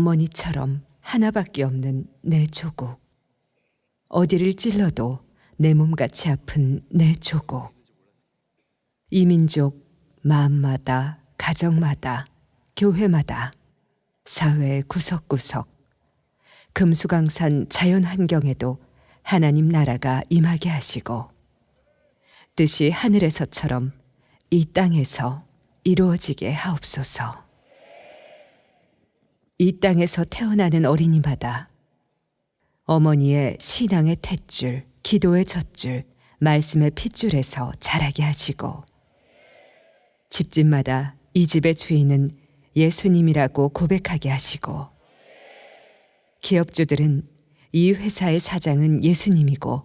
어머니처럼 하나밖에 없는 내 조국. 어디를 찔러도 내 몸같이 아픈 내 조국. 이 민족 마음마다, 가정마다, 교회마다, 사회 구석구석, 금수강산 자연 환경에도 하나님 나라가 임하게 하시고, 뜻이 하늘에서처럼 이 땅에서 이루어지게 하옵소서. 이 땅에서 태어나는 어린이마다 어머니의 신앙의 탯줄, 기도의 젖줄, 말씀의 핏줄에서 자라게 하시고 집집마다 이 집의 주인은 예수님이라고 고백하게 하시고 기업주들은 이 회사의 사장은 예수님이고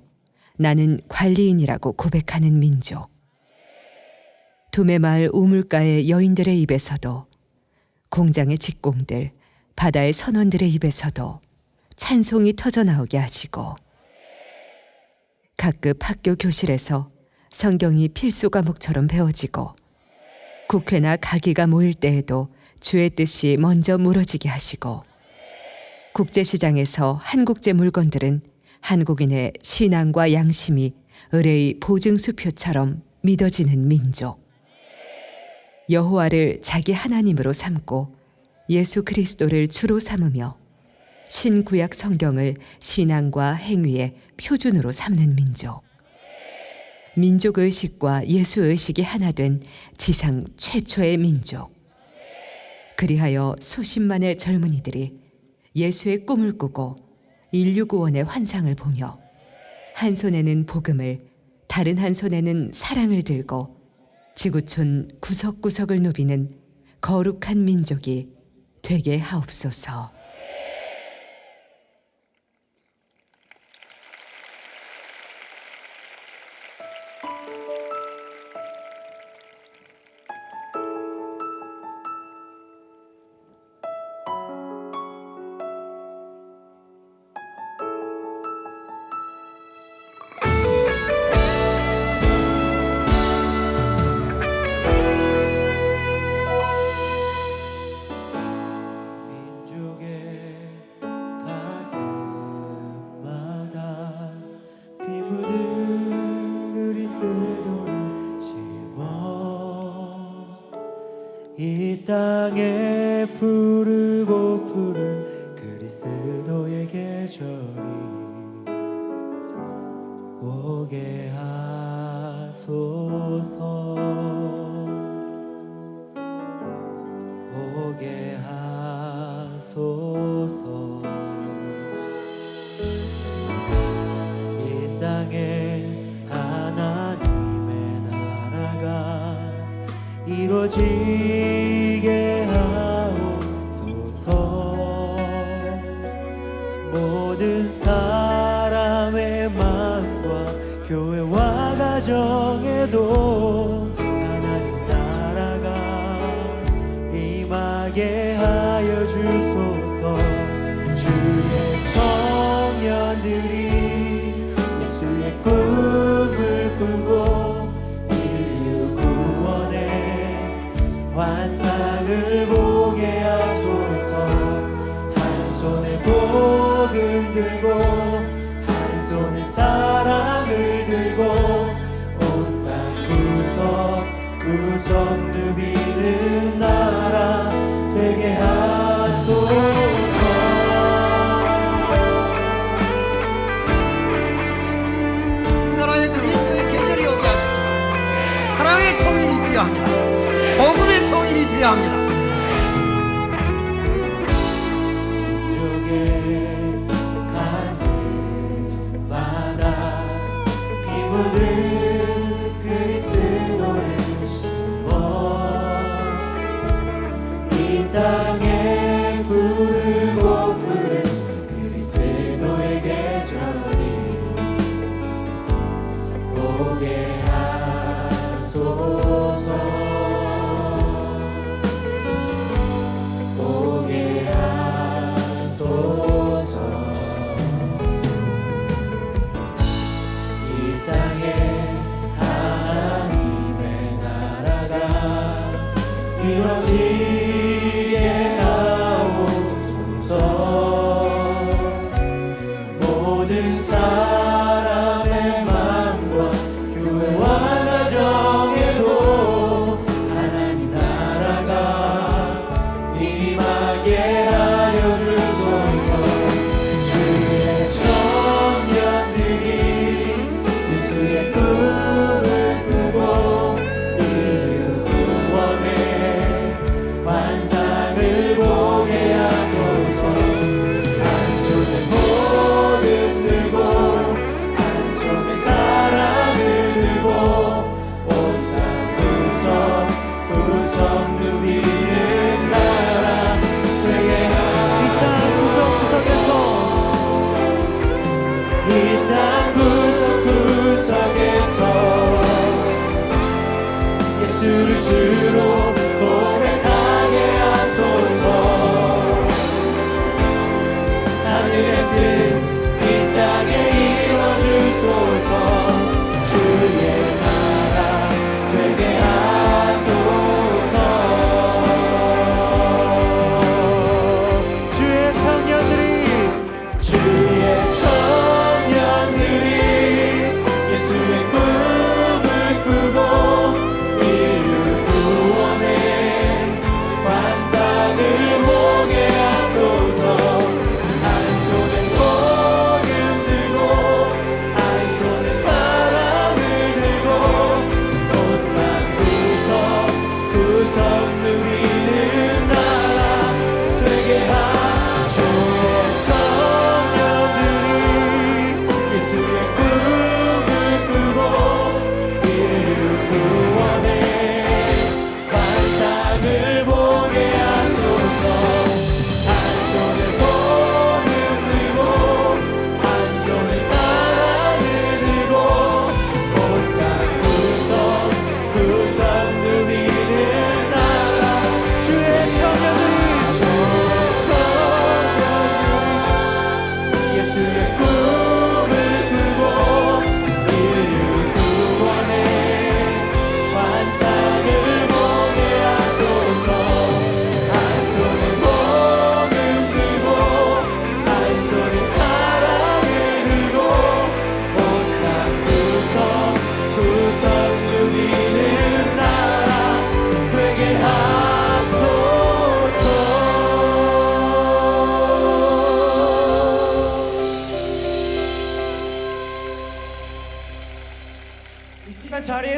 나는 관리인이라고 고백하는 민족. 두메마을 우물가의 여인들의 입에서도 공장의 직공들, 바다의 선원들의 입에서도 찬송이 터져 나오게 하시고 각급 학교 교실에서 성경이 필수 과목처럼 배워지고 국회나 가기가 모일 때에도 주의 뜻이 먼저 물어지게 하시고 국제시장에서 한국제 물건들은 한국인의 신앙과 양심이 의뢰의 보증수표처럼 믿어지는 민족. 여호와를 자기 하나님으로 삼고 예수 그리스도를 주로 삼으며 신구약 성경을 신앙과 행위의 표준으로 삼는 민족. 민족 의식과 예수 의식이 하나 된 지상 최초의 민족. 그리하여 수십만의 젊은이들이 예수의 꿈을 꾸고 인류 구원의 환상을 보며 한 손에는 복음을 다른 한 손에는 사랑을 들고 지구촌 구석구석을 누비는 거룩한 민족이 되게 하옵소서. 땅에 푸르고 푸른 그리스도의 계절이 오게 하소서. 오게 하소서. 이 땅에 하나님의 나라가 이루어지 교회와 가정에도 하나님 나라가 임하게 하여 주소서. 주의 청년들이 예수의 꿈을 꾸고 인류 구원의 환상을 구석 누비는 나라 되게 하소서 이 나라에 그리스도의 계절이 오게 하시고 사랑의 통일이 필요합니다. 복음의 통일이 필요합니다. 이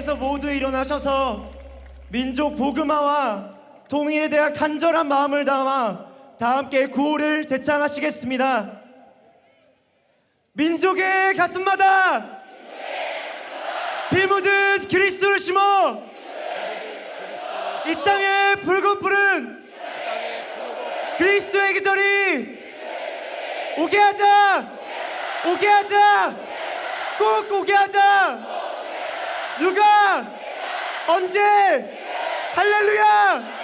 하나님께서 모두 일어나셔서 민족 복음화와 통일에 대한 간절한 마음을 담아 다 함께 구호를 제창하시겠습니다. 민족의 가슴마다 비 묻은 그리스도를 심어 이 땅의 붉은 푸른 그리스도의 계절이 오게 하자 오게 하자 꼭 오게 하자 누가? 언제? 할렐루야!